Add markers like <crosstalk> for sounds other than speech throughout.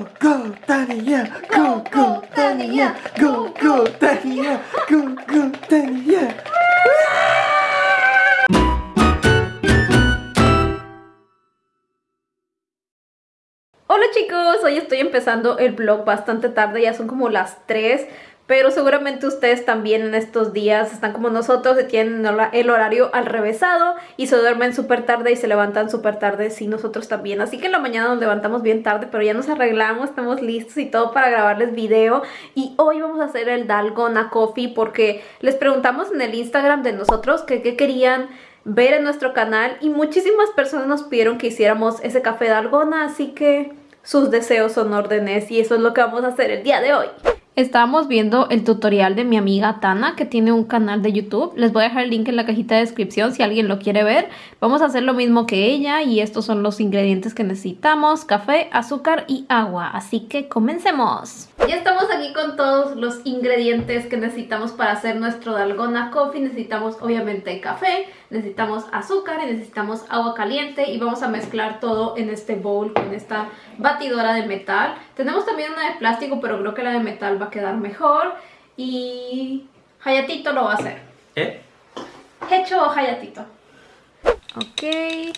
Go, go, yeah. Go, go, yeah. Go, go, yeah. Go, go, yeah. Hola chicos, hoy estoy empezando el vlog bastante tarde, ya son como las 3 pero seguramente ustedes también en estos días están como nosotros y tienen el horario al revésado y se duermen súper tarde y se levantan súper tarde, sí, nosotros también. Así que en la mañana nos levantamos bien tarde, pero ya nos arreglamos, estamos listos y todo para grabarles video. Y hoy vamos a hacer el Dalgona Coffee porque les preguntamos en el Instagram de nosotros qué querían ver en nuestro canal y muchísimas personas nos pidieron que hiciéramos ese café Dalgona, así que sus deseos son órdenes y eso es lo que vamos a hacer el día de hoy. Estábamos viendo el tutorial de mi amiga Tana, que tiene un canal de YouTube. Les voy a dejar el link en la cajita de descripción si alguien lo quiere ver. Vamos a hacer lo mismo que ella y estos son los ingredientes que necesitamos. Café, azúcar y agua. Así que comencemos. Ya estamos aquí con todos los ingredientes que necesitamos para hacer nuestro dalgona coffee. Necesitamos obviamente café, necesitamos azúcar y necesitamos agua caliente y vamos a mezclar todo en este bowl con esta batidora de metal. Tenemos también una de plástico pero creo que la de metal va a quedar mejor y Hayatito lo va a hacer. ¿Eh? ¿Hecho o Hayatito? Ok.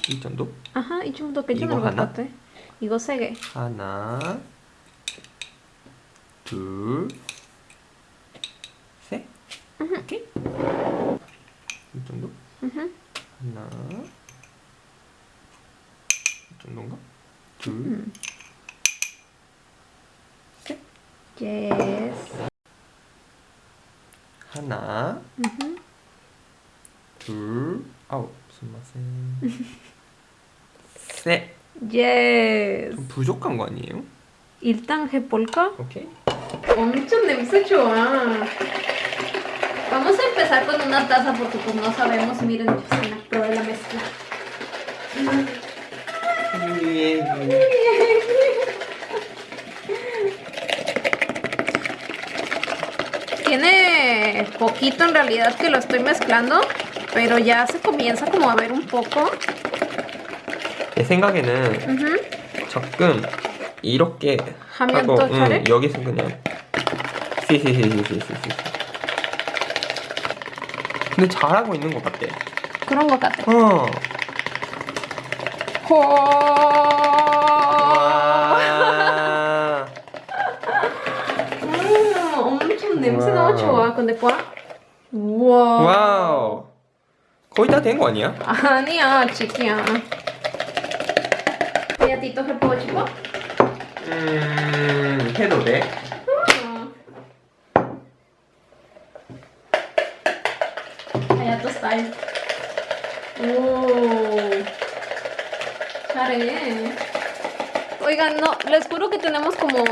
¿Y tanto? Ajá, ¿y tanto que yo no ¿Y gosege? Hana. 둘, 셋. 오케이. 이 정도? 하나, 이 정도인가? 둘, 음. 셋. Yes. 하나. 둘, 아우, 스마센. <laughs> 셋. 좀 부족한 거 아니에요? 일단 해볼까? 오케이. 엄청 냄새 좋아. Vamos a empezar con una taza porque pues no sabemos. Miren, yo se me probé la mezcla. Tiene poquito en realidad que lo estoy mezclando, pero ya se comienza como a ver un poco. 내 생각에는 Ujú. 조금 이렇게 하면 하고 또 잘해? 응, 여기서 그냥 시시시시시시 근데 잘하고 있는 것 같아 그런 것 같아. 어. 음, 엄청 냄새 와우. 너무 좋아. 근데 봐. 우와. 와우 거의 다 된 거 아니야? 아니야, chiquilla. Hayatito 해보고 싶어? 음 해도 돼? Hayato style. 오. 잘해. Oigan, no, les juro que tenemos como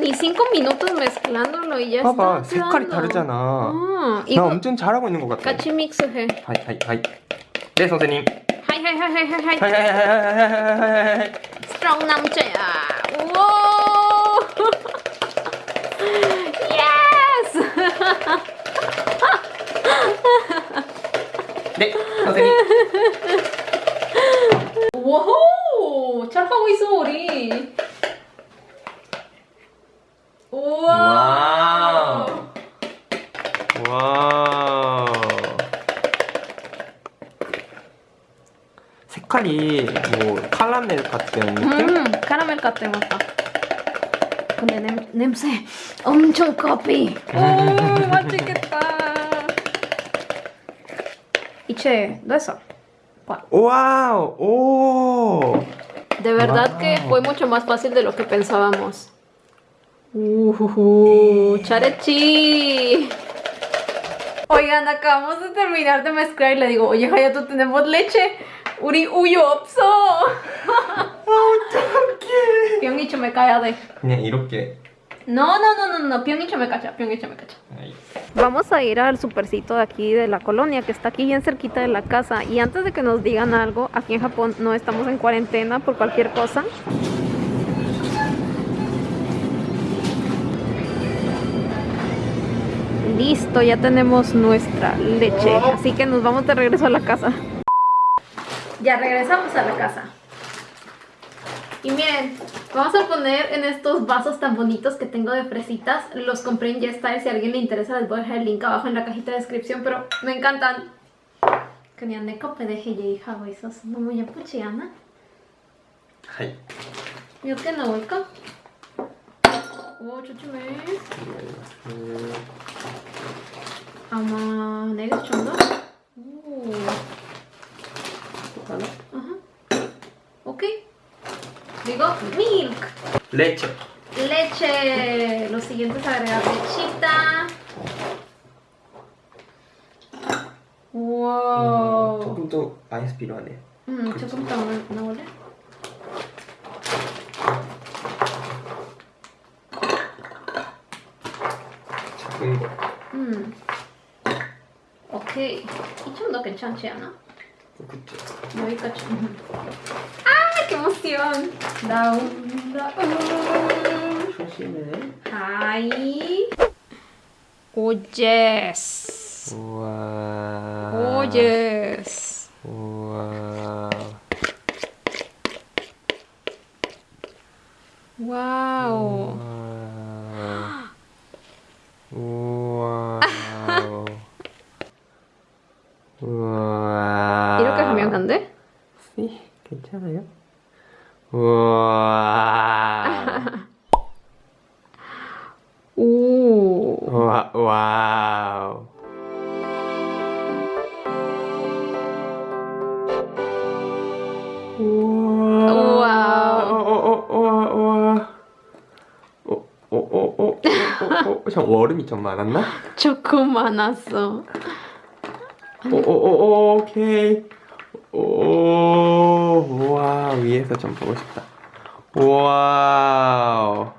ni cinco minutos mezclándolo y ya 봐봐 está 색깔이. 다르잖아 아, 나 이거 엄청 잘하고 있는 것 같아 같이 믹스해. 하이 하이 하이 네 선생님 하이 하이 하이 하이 하이. 하이 하이 하이 하이 하이 하이 하이 스트롱 남자야. 네 선생님 와우. 잘하고 있어 우리. 우와. 와우. 색깔이 뭐 카라멜 같은 느낌? 음, 카라멜 같아 맞다. 근데 냄, 냄새 엄청 커피. 오, <laughs> 맛있겠다. de eso. ¡Wow! ¡Oh! De verdad wow. que fue mucho más fácil de lo que pensábamos. Uh, uh, uh, ¡Charechi! Oigan, acabamos de terminar de mezclar y le digo, oye, Hayato, tenemos leche. Uri, uyo, opso! <laughs> ¡Oh, tanque! me cae de. No, no, no, no, no, Pionguicha me cacha, Pionguicha me cacha. Vamos a ir al supercito de aquí de la colonia, que está aquí bien cerquita de la casa. Y antes de que nos digan algo, aquí en Japón no estamos en cuarentena por cualquier cosa. Listo, ya tenemos nuestra leche. Así que nos vamos de regreso a la casa. Ya regresamos a la casa. Y miren, vamos a poner en estos vasos tan bonitos que tengo de fresitas. Los compré en YesStyle, si a alguien le interesa les voy a dejar el link abajo en la cajita de descripción, pero me encantan. 그냥 pedeje 하고 있어서 너무 예쁘지 않아? 하이. 몇개 넣을까? 오 조심해. 음. 아마 네개 정도? 오. 하나? Uh -huh. 오케이. Digo, milk. 레체. Leche. Lo siguiente es agregar lechita. Wow. 조금 더 아이스 필요하네. 음, 조금 더 넣- 넣을래? 작은 거. 음. 오케이. 이 정도 괜찮지 않아? 그치. 여기까지. 아, qué emoción. 다운, 다운. 조심해. 하이. 오, 예스. 우와. 오, 예스. 우와. 와우. 우와. 우와. 이렇게 하면 안 돼? 네, 괜찮아요? 우와. 오. 와, 와우. 형 얼음이 좀 많았나? 조금 많았어. 오오오 오케이. 오. esta está. ¡Wow!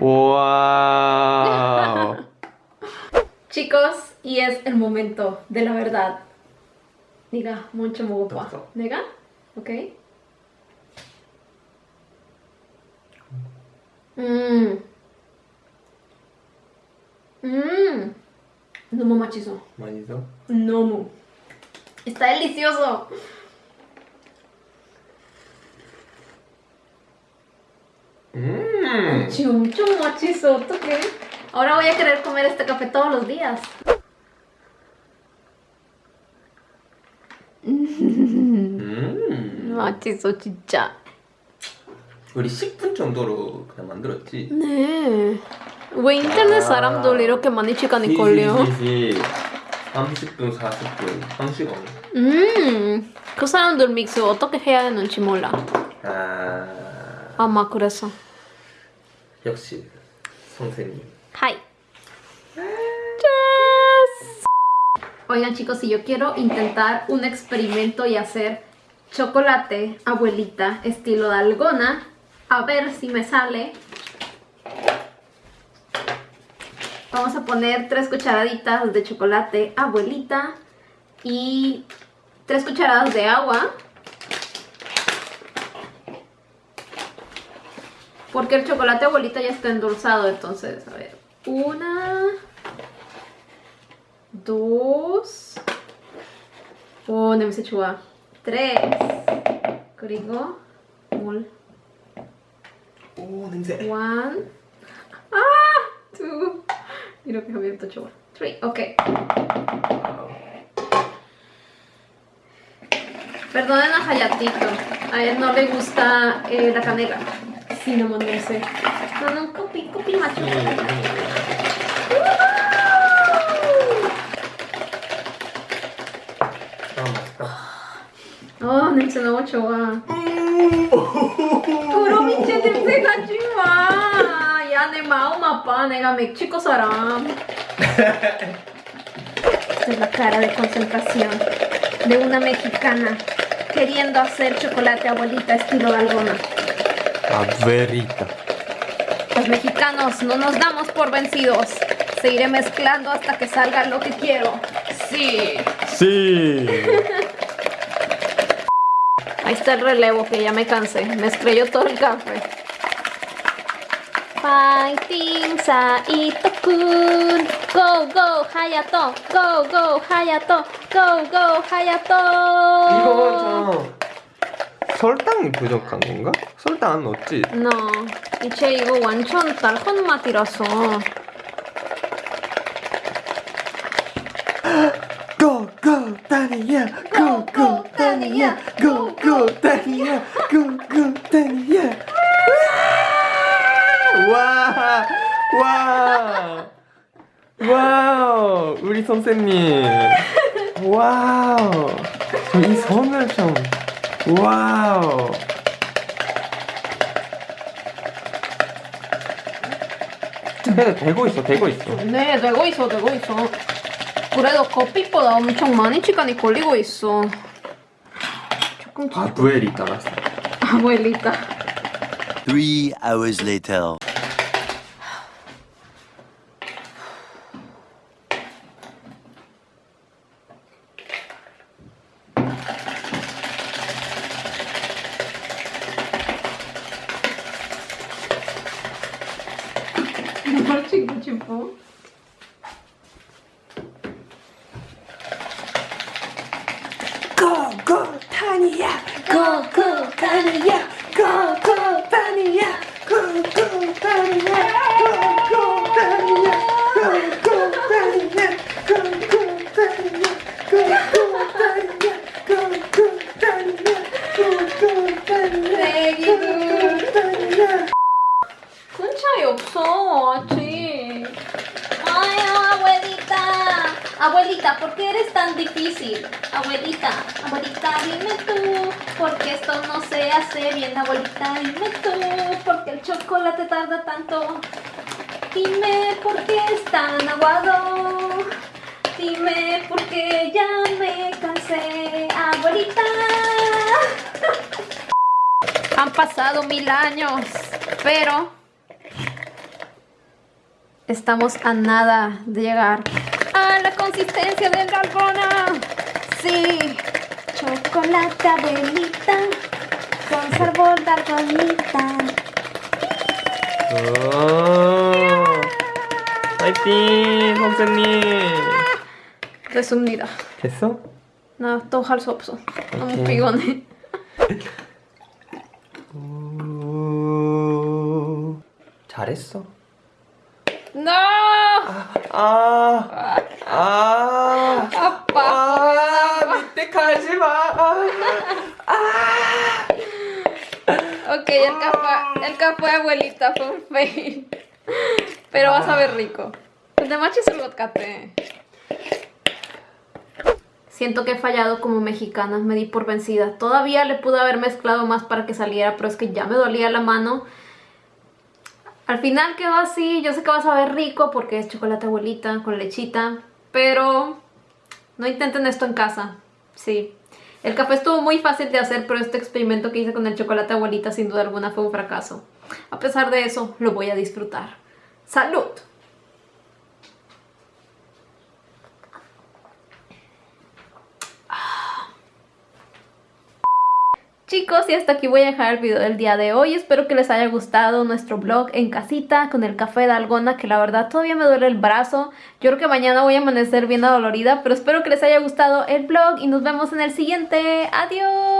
¡Wow! Chicos, y es el momento de la verdad. Diga, mucho muy guapa. ¿Nega? ¿Ok? Mmm. Mmm. No machizo. ¿Machizo? No. Está delicioso. 음. Mucho machizo, ¿qué? Ahora voy a querer comer este café todos los días. 음. 맛있어, 진짜. 우리 10분 정도로 그냥 만들었지. 네. 왜 인터넷 사람들 이렇게 많이 시간이 걸려? 시시시시. 30분, 40분, 1시간. 음, 그 사람들 믹스 어떻게 해야 되는지 몰라. 아. 아마 그래서. 역시 선생님. Hi. Yes. Oigan chicos, si yo quiero intentar un experimento y hacer chocolate abuelita estilo dalgona, a ver si me sale. Vamos a poner tres cucharaditas de chocolate abuelita y tres cucharadas de agua. Porque el chocolate abuelita ya está endulzado, entonces, a ver. Una. Dos. 오, 냄새 좋아. tres. 그리고 물. 오 냄새. one. 아! two. 이렇게 하면 더 좋아. three. ok. Perdonen a Hayatito. A él no le gusta eh, la canela. Cinnamon dulce. No, no, copy, copy macho. 아 맛있다. 아, 냄새 너무 좋아. 그럼 이제 냄새 가지 마. 야, 내 마음 아파. 내가 멕시코 사람. Esta es la cara de concentración de una mexicana queriendo hacer chocolate abuelita estilo dalgona. Caberita. Los mexicanos no nos damos por vencidos. Seguiré mezclando hasta que salga lo que quiero. Sí. Sí. <laughs> Ahí está el relevo que ya me cansé. Me estrelló todo el café. Fighting Saito Kun. Go, go, Hayato. Go, go, Hayato. Go, go, Hayato. 설탕이 부족한 건가? 설탕 안 넣었지? No, 이제 이거 완전 달콤 맛이라서. Go go 다니야 Go go 다니야 Go go 다니야 Go go 다니야 와! 와! 와우! 우리 선생님 와우! 이 손을 좀 와우! 네, 되고 있어, 되고 있어. 네, 되고 있어, 되고 있어. 그래도 커피보다 엄청 많이 시간이 걸리고 있어. 조금 아, 두엘이 따랐어. 아부엘리타. Three hours later. on dime tú, ¿por qué esto no se hace bien? Abuelita, dime tú, ¿por qué el chocolate tarda tanto? Dime por qué es tan aguado. Dime por qué ya me cansé, abuelita. <laughs> Han pasado mil años, pero estamos a nada de llegar a la consistencia del dalgona. Sí, chocolate abuelita con sabor dalgonita. 오, 파이팅 선생님 Resumida. 됐어? 나 또 할 수 없어. 너무 오케이. 피곤해. 오, 잘했어 No! 아, 아, 아빠. 아, 밑에 가지 마. Ok, el café, el café abuelita fue un fail. Pero vas a ver rico. El de macho es el vodkate. Siento que he fallado como mexicana, me di por vencida. Todavía le pude haber mezclado más para que saliera, pero es que ya me dolía la mano. Al final quedó así, yo sé que vas a ver rico porque es chocolate abuelita con lechita, pero no intenten esto en casa, sí. El café estuvo muy fácil de hacer, pero este experimento que hice con el chocolate abuelita sin duda alguna fue un fracaso. A pesar de eso, lo voy a disfrutar. ¡Salud! Chicos, y hasta aquí voy a dejar el video del día de hoy. Espero que les haya gustado nuestro vlog en casita con el café de algona, que la verdad todavía me duele el brazo. Yo creo que mañana voy a amanecer bien adolorida, pero espero que les haya gustado el vlog y nos vemos en el siguiente. ¡Adiós!